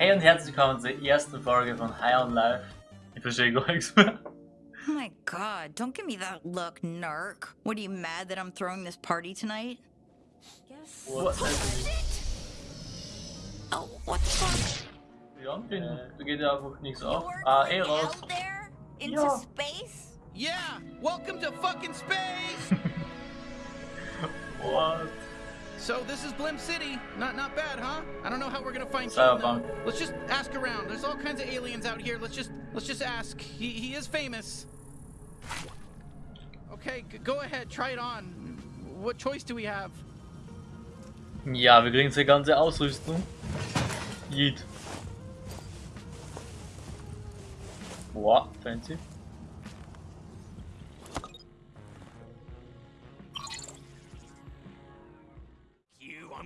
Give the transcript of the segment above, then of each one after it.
Hey und herzlich willkommen zur ersten Folge von High on Life. Ich verstehe gar nichts mehr. Oh my god, don't give me that look, Nark. What are you mad that I'm throwing this party tonight? Guess. What? Oh, what the fuck? Ja, bin, da geht ja einfach nichts You auf. were Ah, eh going raus. Into Ja. space? Yeah, welcome to fucking space. What? So this is Blim City. Not not bad, huh? I don't know how we're gonna find King, Let's just ask around. There's all kinds of aliens out here. Let's just let's just ask. He he is famous. Okay, g- go ahead. Try it on. What choice do we have? Ja, wir kriegen die ganze Ausrüstung. Yeet. Boah, fancy.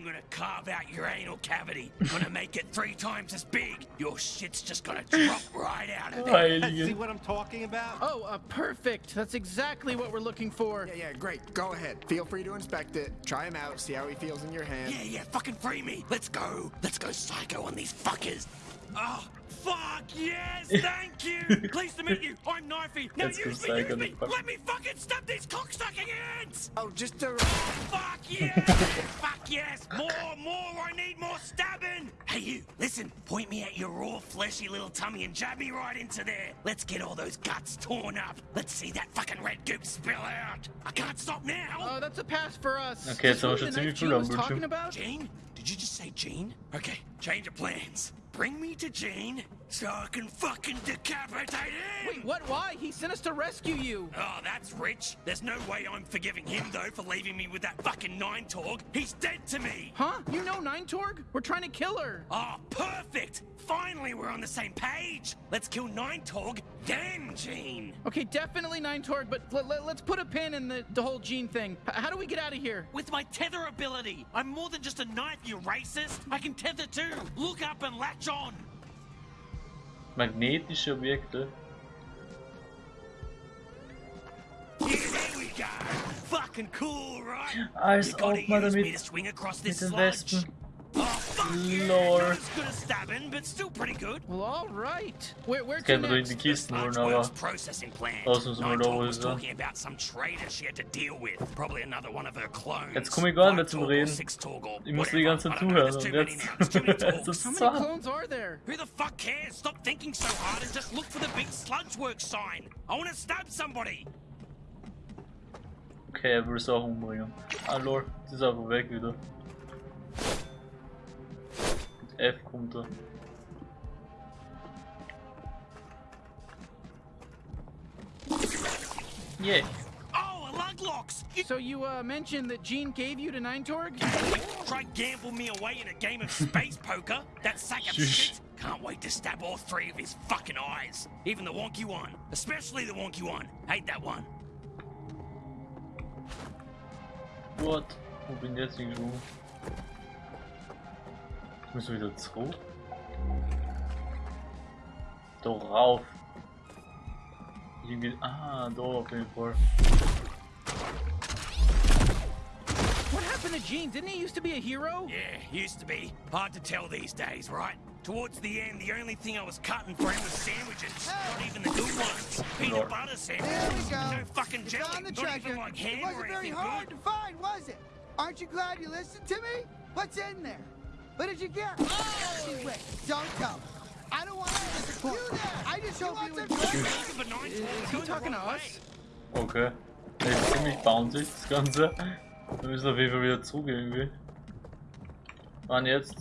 I'm gonna carve out your anal cavity. I'm Gonna make it three times as big. Your shit's just gonna drop right out of there. See what I'm talking about? Oh, uh, perfect. That's exactly what we're looking for. Yeah, yeah, great. Go ahead. Feel free to inspect it. Try him out. See how he feels in your hand. Yeah, yeah, fucking free me. Let's go. Let's go psycho on these fuckers. Oh, fuck yes, thank you. Pleased to meet you. I'm Knifey. Now Let's use me, use me. Let me fucking stab these cocksucking ants. Oh, just a. Ah, fuck yes! Fuck yes! More, more! I need more stabbing! Hey, you, listen, point me at your raw, fleshy little tummy and jab me right into there. Let's get all those guts torn up. Let's see that fucking red goop spill out. I can't stop now! Oh, that's a pass for us. Okay, so this we who should see you Gene was through, talking about? Gene? Did you just say Gene? Okay, change of plans. Bring me to Gene so I can fucking decapitate him! Wait, what? Why? He sent us to rescue you. Oh, that's rich. There's no way I'm forgiving him, though, for leaving me with that fucking Nine Torg. He's dead to me! Huh? You know Nine Torg? We're trying to kill her. Oh, perfect! Finally, we're on the same page! Let's kill Nine Torg, then Gene! Okay, definitely Nine Torg, but let, let, us put a pin in the, the whole gene thing. H- how do we get out of here? With my tether ability! I'm more than just a knife, you racist! I can tether too! Look up and latch on! Magnetische Objekte. Yeah, there we go! Fucking cool, right? Als ob man damit to swing across mit this den. Wespen. Lord. Not as good as stabbing, but still pretty good. Well, all right. Where, where to Kennt next? die Kisten Sludge holen, processing plant. Das müssen wir Nine da was talking about some traitor she had to deal with. Probably another one of her clones. Jetzt komm ich gar nicht mehr Five zum Reden. six Torg or Ich muss die ganze Zeit I don't know, zuhören und many jetzt now, too many es Torgs. How many clones are there? Who the fuck cares? Stop thinking so hard and just look for the big sludge work sign. I want to stab somebody. Okay, er will es auch umbringen. Ah lol, sie ist einfach weg wieder. Mit F kommt er. Yeah. Oh, a lug So you uh, mentioned that Gene gave you to Nine Torg? try gamble me away in a game of space poker. That sack of Shush. shit. Can't wait to stab all three of his fucking eyes. Even the wonky one. Especially the wonky one. Hate that one. What? Wo bin ich jetzt hingesprungen? Ich muss wieder zurück. Da rauf. Irgendwie. Ah, da auf jeden Fall. What happened to Gene? Didn't he used to be a hero? Yeah, used to be. Hard to tell these days, right? Towards the end, the only thing I was cutting for him was sandwiches. Not even the good ones. Peanut Lord. butter sandwiches. There we go. No fucking It's jelly. on the Not treasure. even like ham it wasn't very hard good. to find, was it? Aren't you glad you listened to me? What's in there? What did you get? Oh! Wait, don't tell me. I don't want to disappoint you. I just hope you enjoy Is he talking to us? Okay. Das ist ziemlich bouncy, das Ganze. Wir müssen auf jeden Fall wieder zurück irgendwie. Wann jetzt?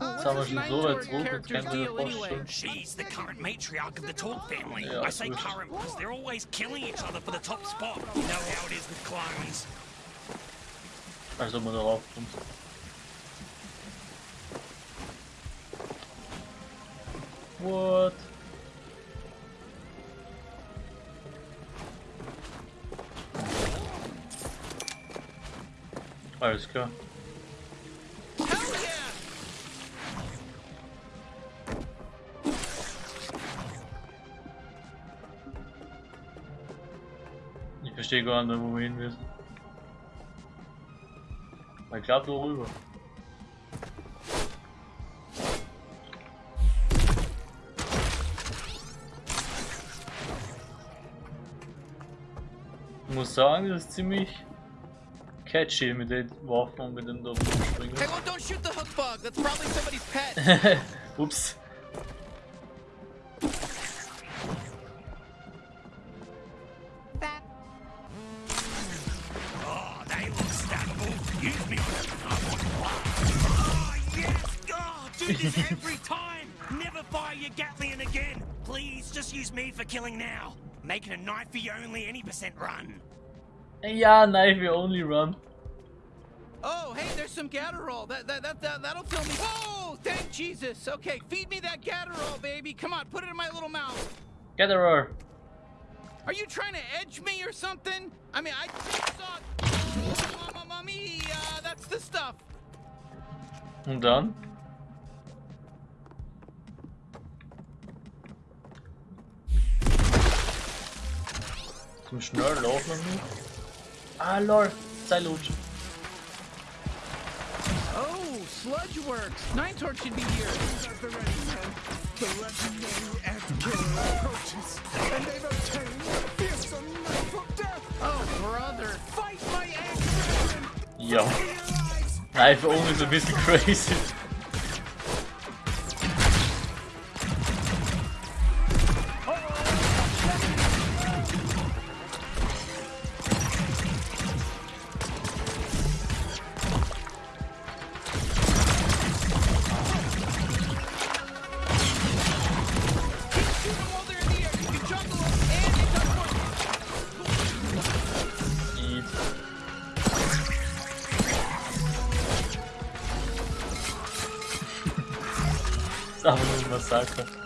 Jetzt haben wir schon so weit zurück, jetzt ich mir deal vorstellen. She's the current matriarch of the Torg family. Yeah, I say current because they're always killing each other for the top spot. You know how it is with clones. Also man darauf kommt. What? Alles klar. Ich verstehe gar nicht, wo wir hin müssen. Ich glaube da rüber. Sagen, das ist ziemlich catchy mit den Waffen und mit dem da rumspringen. Hey, don't shoot the hook bug. That's probably somebody's pet. Ups. Oh, they look stackable. Use me on them. I want Oh, yes! Oh, do this every time! Never fire your Gatlian again! Please, just use me for killing now. Making a knife for you only any percent run. Ja, knife you only run. Oh, hey, there's some Gatterall. That, that, that, that, that'll fill me. Whoa, thank Jesus. Okay, feed me that Gatterall, baby. Come on, put it in my little mouth. Roar. Are you trying to edge me or something? I mean, I just saw. Oh, Mamma mia, uh, that's the stuff. Und dann? Zum schnell laufen wir. Ah lol, Zeitlutsche. Oh, Sludge Works. Nine Torg should be here. The ready men, the legendary ant killer approaches, and they've obtained a fearsome knife of death. Oh, brother. Fight my ant Yo, I've Knife only ist ein crazy. Einfach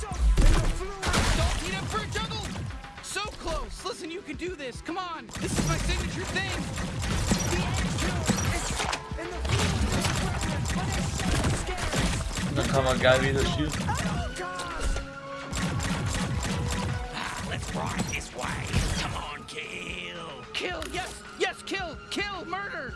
soaked in the fluid. Don't heat up for a juggle. So close. Listen, you can do this. Come on. This is my signature thing. The ant killer is soaked in the fluid, brethren, but it's so scary. Und dann kann man geil wieder schießen. Ride this way. Come on, kill. Kill. Yes. Yes. Kill. Kill. Murder.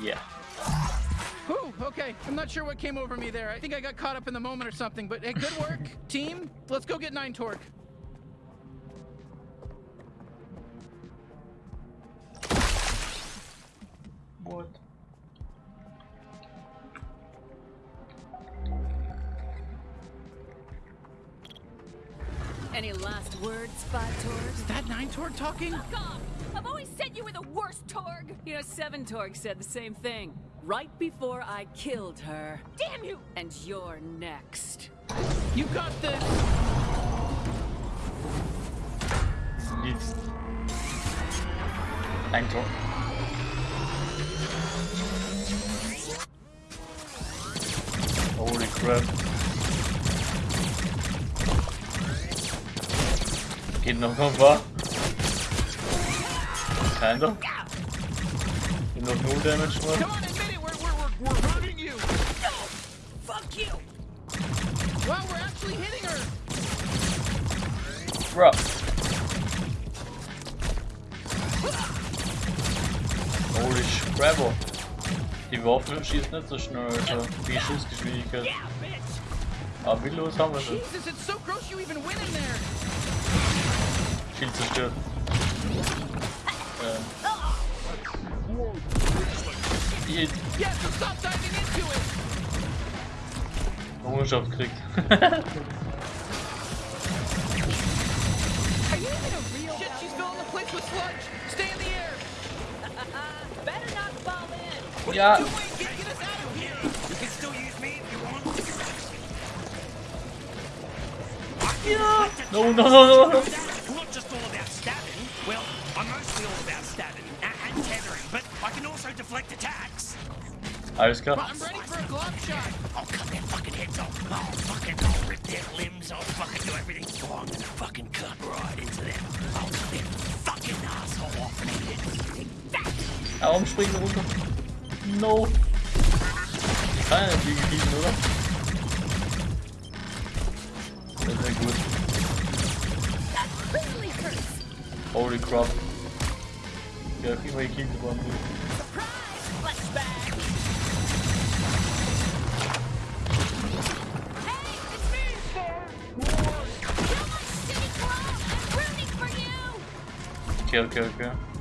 Yeah. Whew, okay. I'm not sure what came over me there. I think I got caught up in the moment or something, but hey, good work, team. Let's go get Nine Torg. What? Any last words, Five Torg? Is that Nine Torg talking? Fuck off! I've always said you were the worst Torg! You know, Seven Torg said the same thing. Right before I killed her. Damn you! And you're next. You got this. Nichts. Ein Tor. Holy crap. Geht noch ein paar. Keiner. Geht noch null Damage Come dran. on, admit it. We're, we're, we're, we're hurting you. Fuck you! Wow, we're actually hitting her. Bro. Holy Scrabble. Die Waffe schießt nicht so schnell, also wie Schussgeschwindigkeit. Yeah, bitch! Aber wie los haben wir schon? Jesus, it's so gross you even went in there. Viel zerstört. Ähm. Die Yes, so stop diving into it. Errungenschaft kriegt. you even a real Shit, she's filling the place with sludge. Stay in the air. Better not fall in. Ja, Doing, get, get us out of here. You can still use me if you want. no, no, no, no, no. I'm not just all about stabbing. Well, I'm mostly all about stabbing and, and tethering, but I can also deflect attacks. Alles klar. I'm ready for a glove shot. I'll cut their fucking heads off. I'll fucking I'll rip their limbs. I'll fucking do everything. Oh, I'm gonna fucking cut right into them. I'll cut their fucking asshole off and eat it. Warum springen wir runter? No. Keiner hat die gebieten, oder? Sehr, sehr gut. Holy crap. Ja, kriegen wir die for you. Okay, okay, okay.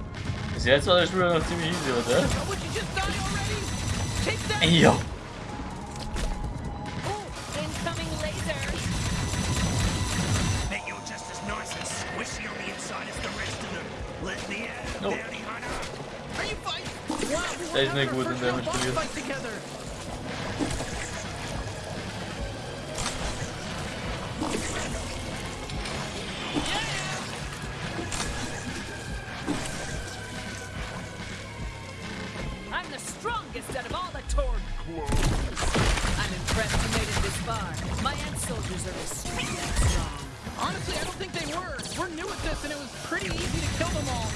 Bis jetzt war der Spiel noch ziemlich easy, oder? Would you just die already? Take that. Ja. Ooh, incoming laser. Bet you're just this, and it was pretty easy to kill them all.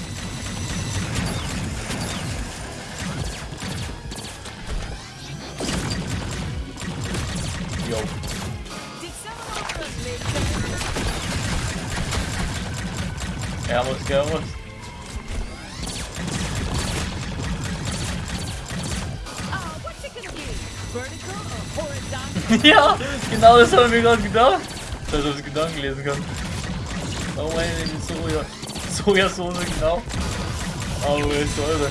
Yo. Did someone offer us laser? Muss, muss. What's it uh, gonna be? Vertical or horizontal? ja, genau das habe ich mir gerade gedacht. Dass ich das Gedanken lesen kann. Meine die Soja. Sojasauce, genau. Aber wo ist eure?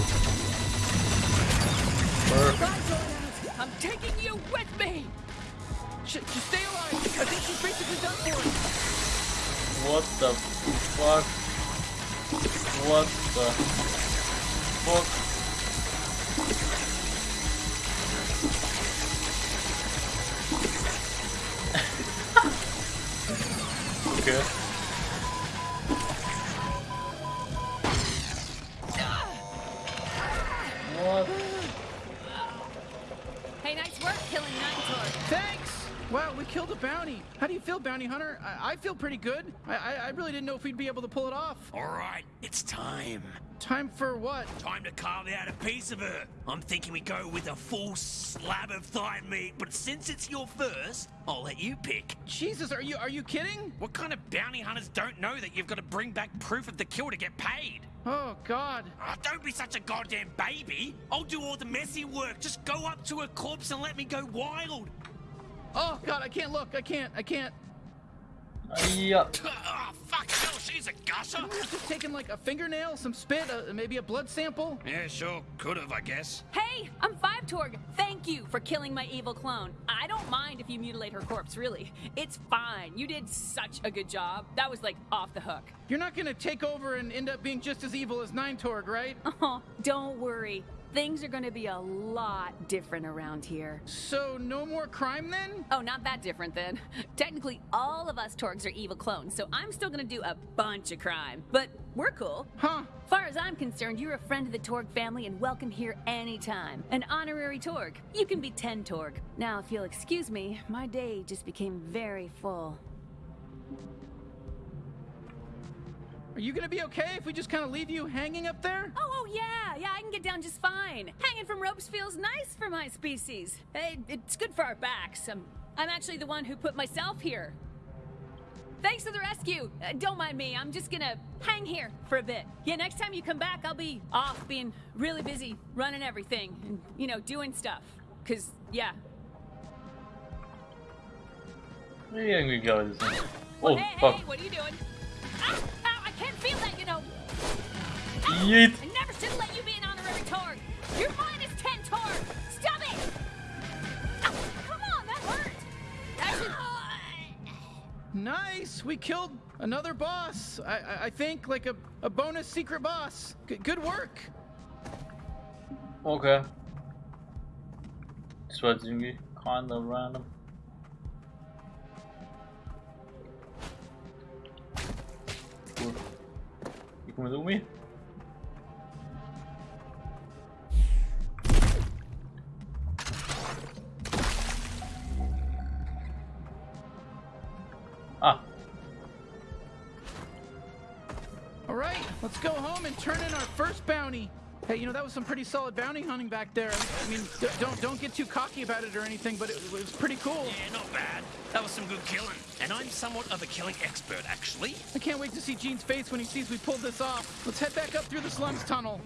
Perfect. Guys, all I'm taking you with me. Shit, just stay alive. I think she's basically done for. What the fuck? What the fuck? okay. Killed a bounty. How do you feel, bounty hunter? I, I feel pretty good. I, I, I really didn't know if we'd be able to pull it off. All right, it's time. Time for what? Time to carve out a piece of her. I'm thinking we go with a full slab of thigh meat, but since it's your first, I'll let you pick. Jesus, are you are you kidding? What kind of bounty hunters don't know that you've got to bring back proof of the kill to get paid? Oh God. Ah, don't be such a goddamn baby. I'll do all the messy work. Just go up to a corpse and let me go wild. Oh God, I can't look. I can't. I can't. Ja. Oh, fuck no, she's a gusher. Couldn't we have just taking like a fingernail, some spit, uh, maybe a blood sample? Yeah, sure, could have, I guess. Hey, I'm Five Torg. Thank you for killing my evil clone. I don't mind if you mutilate her corpse, really. It's fine. You did such a good job. That was like off the hook. You're not gonna take over and end up being just as evil as Nine Torg, right? Oh, don't worry. Things are gonna be a lot different around here. So no more crime then? Oh, not that different then. Technically, all of us Torgs are evil clones, so I'm still gonna do a bunch of crime. But we're cool. Huh? Far as I'm concerned, you're a friend of the Torg family and welcome here anytime. An honorary Torg. You can be 10 Torg. Now, if you'll excuse me, my day just became very full. Are you gonna be okay if we just kind of leave you hanging up there? Oh, oh, yeah, yeah, I can get down just fine. Hanging from ropes feels nice for my species. Hey, it's good for our backs. I'm, I'm actually the one who put myself here. Thanks for the rescue. Uh, don't mind me. I'm just gonna hang here for a bit. Yeah, next time you come back, I'll be off being really busy running everything and, you know, doing stuff. Cause, yeah. Irgendwie glaube ich das nicht. Well, Oh, hey, fuck. hey, what are you doing? Ow, 58. I never should let you be an honorary Torg. minus 10 Torg. Stop it. Oh, come on, that hurt. That should... Nice. We killed another boss. I, I, I think like a, a bonus secret boss. G good work. Okay. This was kind of random. Come with me. Ah, All right, let's go home and turn in our first bounty. Hey, you know that was some pretty solid bounty hunting back there. I mean, d- don't don't get too cocky about it or anything, but it, it was pretty cool. Yeah, not bad. That was some good killing. And I'm somewhat of a killing expert, actually. I can't wait to see Gene's face when he sees we pulled this off. Let's head back up through the slums tunnel.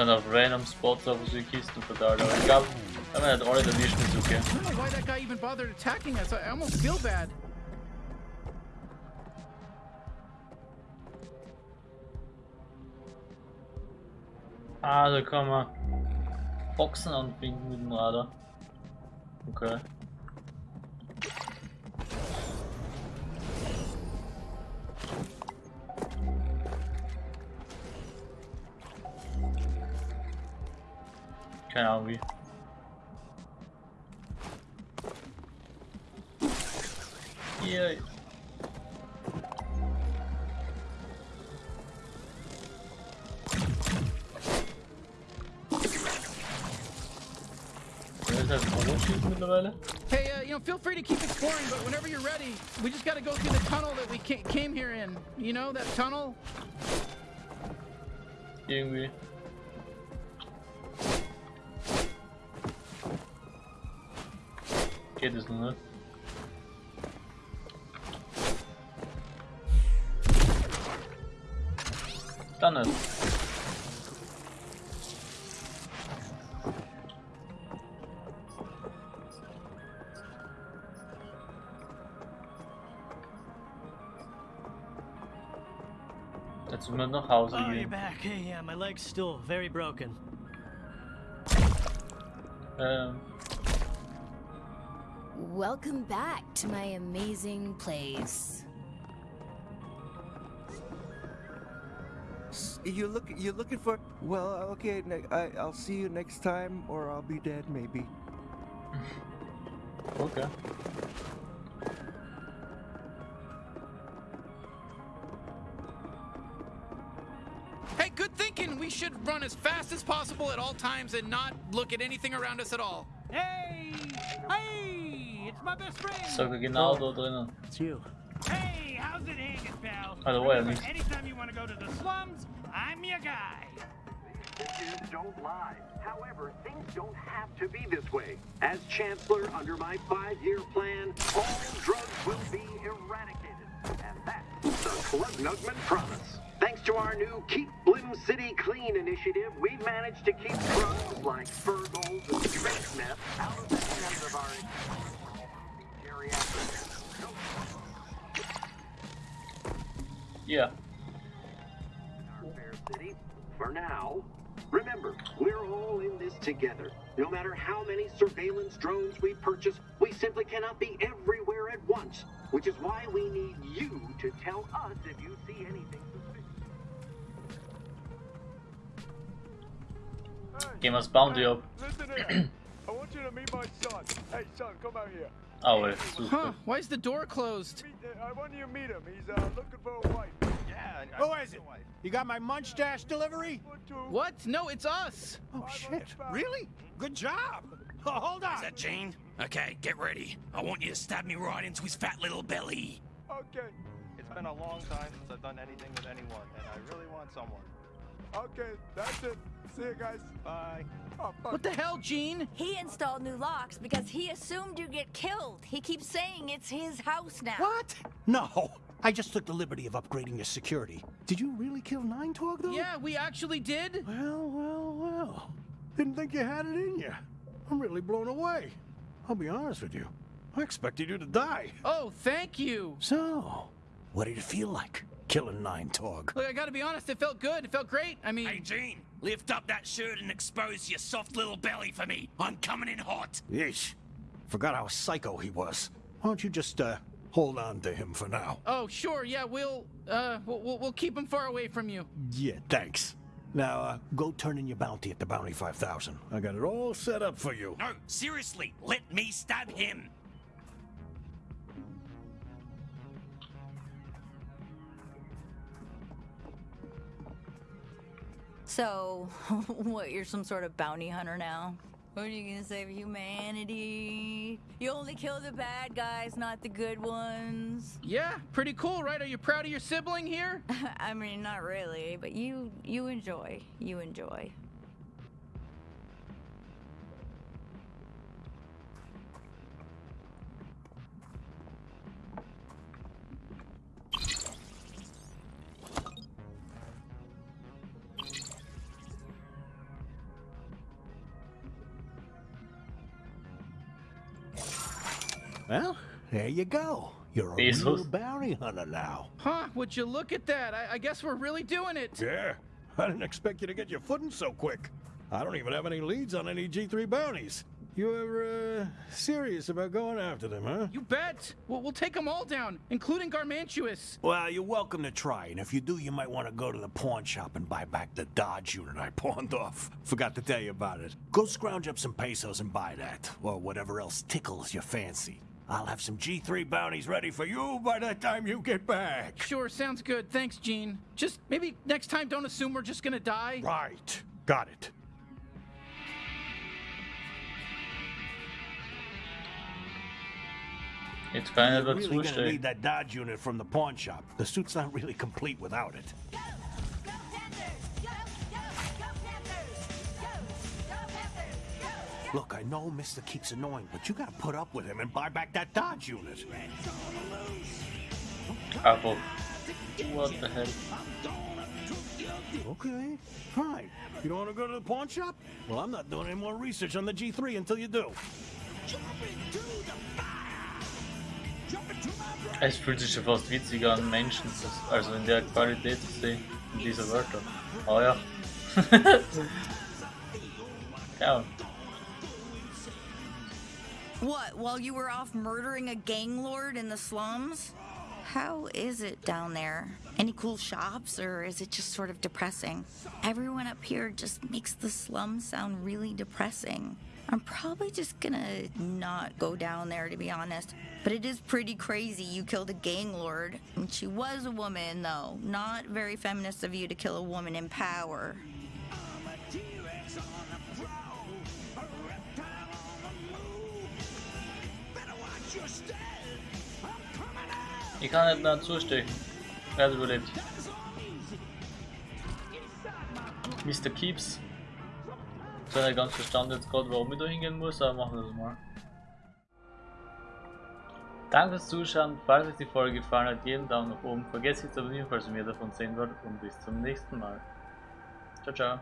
sind of random Spots auf so Kisten verteilt. Aber wenn wir nicht alle erwischen, ist okay. I don't know why that guy even bothered attacking us. I I almost feel bad. Ah, da kann man Boxen anbinden mit dem Radar. Okay. Keine Ahnung wie. Mittlerweile? Hey, uh, you know, feel free to keep exploring, but whenever you're ready, we just got to go through the tunnel that we ca- came here in. You know that tunnel? Irgendwie. Geht es ne? Dann nicht. Jetzt müssen wir nach Oh, you're back. Hey, yeah, my leg's still very broken. Ähm, Welcome back to my amazing place. You look. You're looking for. Well, okay. Ne- I, I'll see you next time, or I'll be dead, maybe. okay. Hey, good thinking. We should run as fast as possible at all times and not look at anything around us at all. Hey! Hey! It's my best friend! So we Sogar genau da oh. drinnen. It's you. Hey, how's it hanging, pal? Hello, wait a Remember, minute. anytime you want to go to the slums, I'm your guy. Decisions don't lie. However, things don't have to be this way. As Chancellor, under my five-year plan, all drugs will be eradicated. And that's the Club Nugman promise. Thanks to our new Keep Blim City Clean initiative, we've managed to keep drugs like Fergles and space meth out of the hands of our geriatric. Ja. Our fair city for now. Remember, we're all in this together. No matter how many surveillance drones we purchase, we simply cannot be everywhere at once. Which is why we need you to tell us if you see anything suspicious. Gehen wir das Bounty ab. Listen. I want you to meet my son. Hey, son, come out here. Ah, ouais, Huh? Why is the door closed? Meet, uh, I want you to meet him. He's uh, looking for a wife. Yeah. Who is it? You got my munch dash delivery? What? No, it's us. Oh, shit. Really? Good job. Oh, hold on. Is that Gene? Okay, get ready. I want you to stab me right into his fat little belly. Okay. It's been a long time since I've done anything with anyone, and I really want someone. Okay, that's it. See you guys. Bye. Oh. What the hell, Gene? He installed new locks because he assumed you'd get killed. He keeps saying it's his house now. What? No. I just took the liberty of upgrading your security. Did you really kill Nine Torg, though? Yeah, we actually did. Well, well, well. Didn't think you had it in you. I'm really blown away. I'll be honest with you. I expected you to die. Oh, thank you. So, what did it feel like? killing Nine Torg. Look, I gotta be honest, it felt good. It felt great. I mean, Hey, Gene, lift up that shirt and expose your soft little belly for me. I'm coming in hot. Yeesh. Forgot how psycho he was. Why don't you just, uh, hold on to him for now? oh, sure, yeah, we'll, uh, we'll, we'll, we'll keep him far away from you. Yeah, thanks. Now, uh, go turn in your bounty at the Bounty 5000. I got it all set up for you. No, seriously, let me stab him. So, what, you're some sort of bounty hunter now? What are you gonna save humanity? You only kill the bad guys, not the good ones. Yeah, pretty cool, right? Are you proud of your sibling here? I mean, not really, but you you enjoy. You enjoy. Well, there you go. You're a Bezos. real bounty hunter now. Huh, would you look at that? I, I guess we're really doing it. Yeah. I didn't expect you to get your footing so quick. I don't even have any leads on any G3 bounties. You ever, uh, serious about going after them, huh? You bet. We'll, we'll take them all down, including Garmantuous. Well, you're welcome to try, and if you do, you might want to go to the pawn shop and buy back the Dodge unit I pawned off. Forgot to tell you about it. Go scrounge up some pesos and buy that, or whatever else tickles your fancy. I'll have some G3 bounties ready for you by the time you get back. Sure, sounds good. Thanks, Gene. Just maybe next time don't assume we're just gonna die. Right. Got it. It's kann er You're really gonna need that Dodge unit from the pawn shop. The suit's not really complete without it. Look, I know Mister keeps annoying, but you gotta put up with him and buy back that Dodge unit. Apple. What the hell? Okay, fine. You don't want to go to the pawn shop? Well, I'm not doing any more research on the G3 until you do. Es fühlt sich schon fast witziger an, Menschen, also in der Qualität zu sehen, in dieser Wörter. Oh ja. ja. What, while you were off murdering a gang lord in the slums? How is it down there? Any cool shops, or is it just sort of depressing? Everyone up here just makes the slums sound really depressing. I'm probably just gonna not go down there to be honest. But it is pretty crazy you killed a gang lord. And she was a woman, though. Not very feminist of you to kill a woman in power. Ich kann nicht mehr zustechen. Er hat überlebt. Mr. Keeps. Ich habe nicht ganz verstanden jetzt gerade, warum ich da hingehen muss, aber machen wir das mal. Danke fürs Zuschauen. Falls euch die Folge gefallen hat, jeden Daumen nach oben. Vergesst nicht zu abonnieren, falls ihr mehr davon sehen wollt. Und bis zum nächsten Mal. Ciao, ciao.